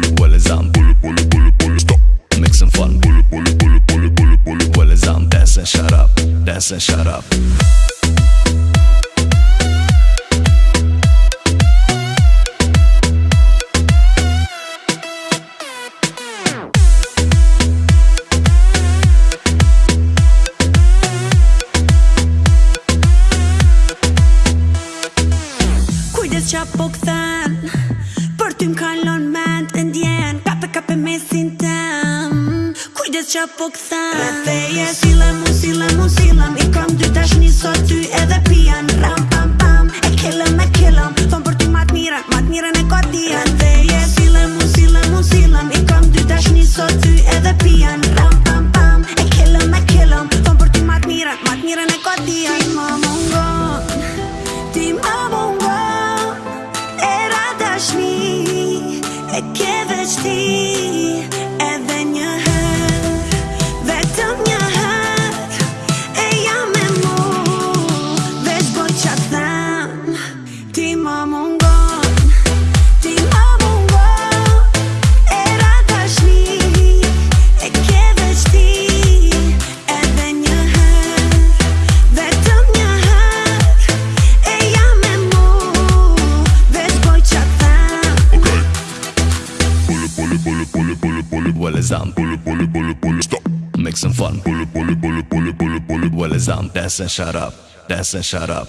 bully, Make some fun, shut up, dance shut up. qa po këthan Rëthe je sile lëmu, si lëmu, si lëm I kam dy tash një sot ty edhe pian Ram, pam, pam, e kellëm, e kellëm Thonë për ty mat mira, mat mira në kotia Rëthe je sile lëmu, si lëmu, si lëm I kam dy tash një sot ty edhe pian Ram, pam, pam, e kellëm, e kellëm Thonë për ty mat mira, mat mira në kotia Ti ma mungon, ti më mungon Era dashmi, e keve qti Dance and shut up, dance and shut up